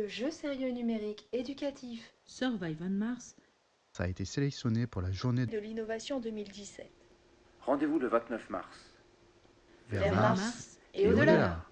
le jeu sérieux numérique éducatif Survive on Mars Ça a été sélectionné pour la journée de l'innovation 2017. Rendez-vous le 29 mars. Vers Mars et au-delà.